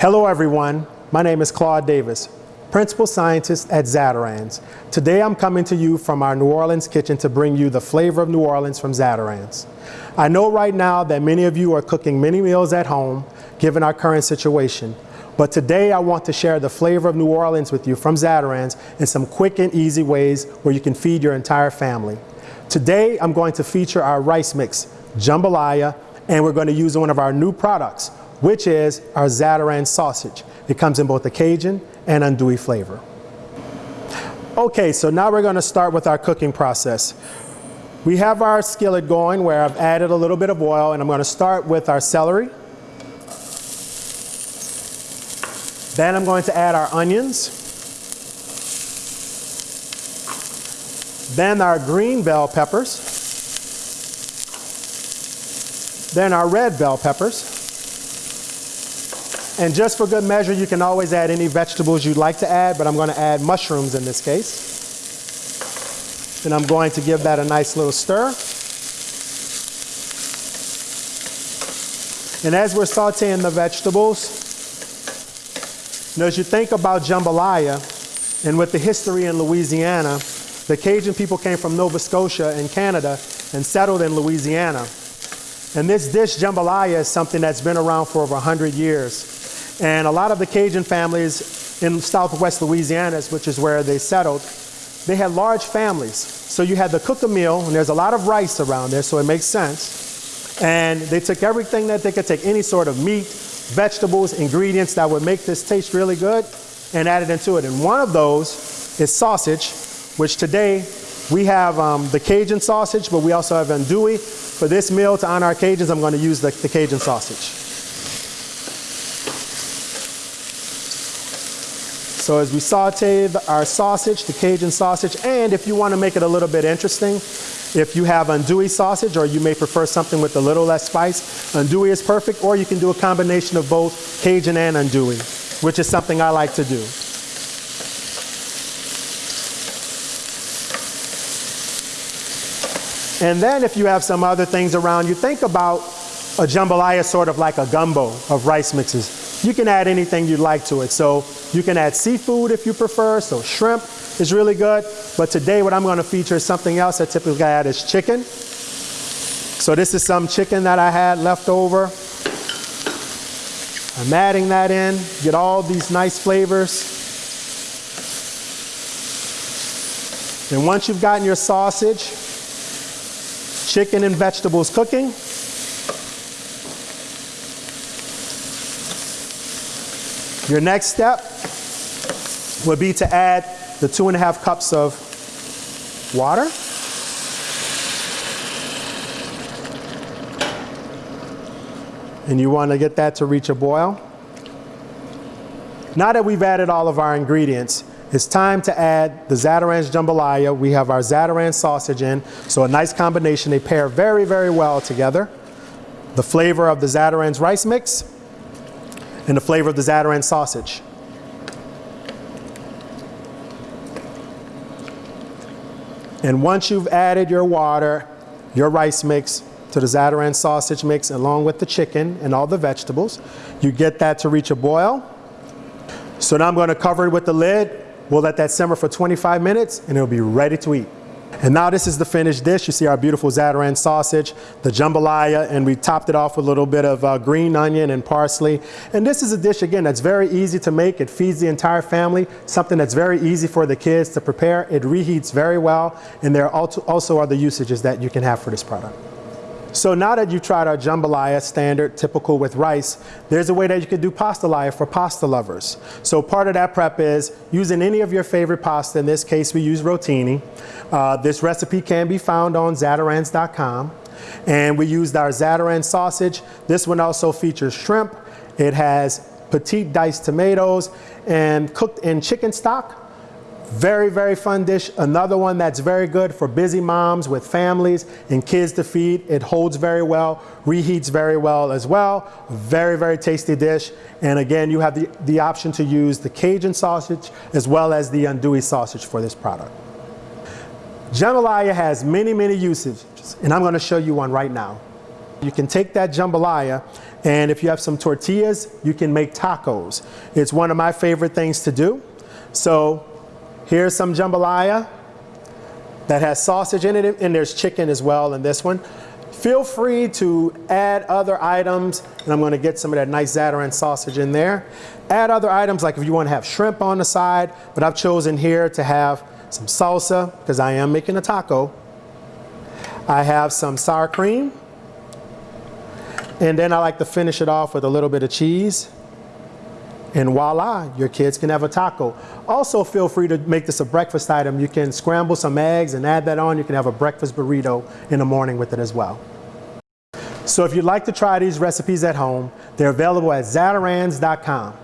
Hello everyone, my name is Claude Davis, Principal Scientist at Zatarain's. Today I'm coming to you from our New Orleans kitchen to bring you the flavor of New Orleans from Zatarain's. I know right now that many of you are cooking many meals at home, given our current situation. But today I want to share the flavor of New Orleans with you from Zatarain's in some quick and easy ways where you can feed your entire family. Today I'm going to feature our rice mix, jambalaya, and we're going to use one of our new products, which is our Zatarain sausage. It comes in both the Cajun and andouille flavor. Okay, so now we're going to start with our cooking process. We have our skillet going where I've added a little bit of oil and I'm going to start with our celery. Then I'm going to add our onions. Then our green bell peppers. Then our red bell peppers. And just for good measure, you can always add any vegetables you'd like to add, but I'm going to add mushrooms in this case. And I'm going to give that a nice little stir. And as we're sauteing the vegetables, now, as you think about jambalaya, and with the history in Louisiana, the Cajun people came from Nova Scotia in Canada and settled in Louisiana. And this dish, jambalaya, is something that's been around for over 100 years. And a lot of the Cajun families in southwest Louisiana, which is where they settled, they had large families. So you had to cook a meal, and there's a lot of rice around there, so it makes sense. And they took everything that they could take, any sort of meat, vegetables, ingredients that would make this taste really good and added into it. And one of those is sausage, which today we have um, the Cajun sausage, but we also have andouille. For this meal, to honor our Cajuns, I'm going to use the, the Cajun sausage. So as we saute our sausage, the Cajun sausage, and if you want to make it a little bit interesting, if you have andouille sausage or you may prefer something with a little less spice, andouille is perfect or you can do a combination of both Cajun and andouille, which is something I like to do. And then if you have some other things around, you think about a jambalaya sort of like a gumbo of rice mixes. You can add anything you'd like to it. So you can add seafood if you prefer, so shrimp, is really good. But today what I'm going to feature is something else I typically I add is chicken. So this is some chicken that I had left over. I'm adding that in, get all these nice flavors. And once you've gotten your sausage, chicken and vegetables cooking, your next step would be to add the two and a half cups of water. And you want to get that to reach a boil. Now that we've added all of our ingredients, it's time to add the Zatarain's jambalaya. We have our Zatarain sausage in, so a nice combination. They pair very, very well together. The flavor of the Zatarain's rice mix and the flavor of the Zatarain sausage. And once you've added your water, your rice mix to the Zatarain sausage mix along with the chicken and all the vegetables, you get that to reach a boil. So now I'm going to cover it with the lid. We'll let that simmer for 25 minutes and it'll be ready to eat. And now this is the finished dish. You see our beautiful Zatarain sausage, the jambalaya, and we topped it off with a little bit of uh, green onion and parsley. And this is a dish, again, that's very easy to make. It feeds the entire family, something that's very easy for the kids to prepare. It reheats very well, and there also are the usages that you can have for this product. So now that you've tried our jambalaya, standard, typical with rice, there's a way that you could do pastalaya for pasta lovers. So part of that prep is using any of your favorite pasta. In this case, we use rotini. Uh, this recipe can be found on zatarains.com. And we used our Zatarain sausage. This one also features shrimp. It has petite diced tomatoes and cooked in chicken stock very, very fun dish. Another one that's very good for busy moms with families and kids to feed. It holds very well, reheats very well as well. Very, very tasty dish. And again, you have the, the option to use the Cajun sausage as well as the andouille sausage for this product. Jambalaya has many, many usages, and I'm going to show you one right now. You can take that jambalaya and if you have some tortillas, you can make tacos. It's one of my favorite things to do. So here's some jambalaya that has sausage in it and there's chicken as well in this one. Feel free to add other items, and I'm gonna get some of that nice Zatarain sausage in there. Add other items like if you wanna have shrimp on the side, but I've chosen here to have some salsa, because I am making a taco. I have some sour cream, and then I like to finish it off with a little bit of cheese. And voila, your kids can have a taco. Also feel free to make this a breakfast item. You can scramble some eggs and add that on. You can have a breakfast burrito in the morning with it as well. So if you'd like to try these recipes at home, they're available at Zatarains.com.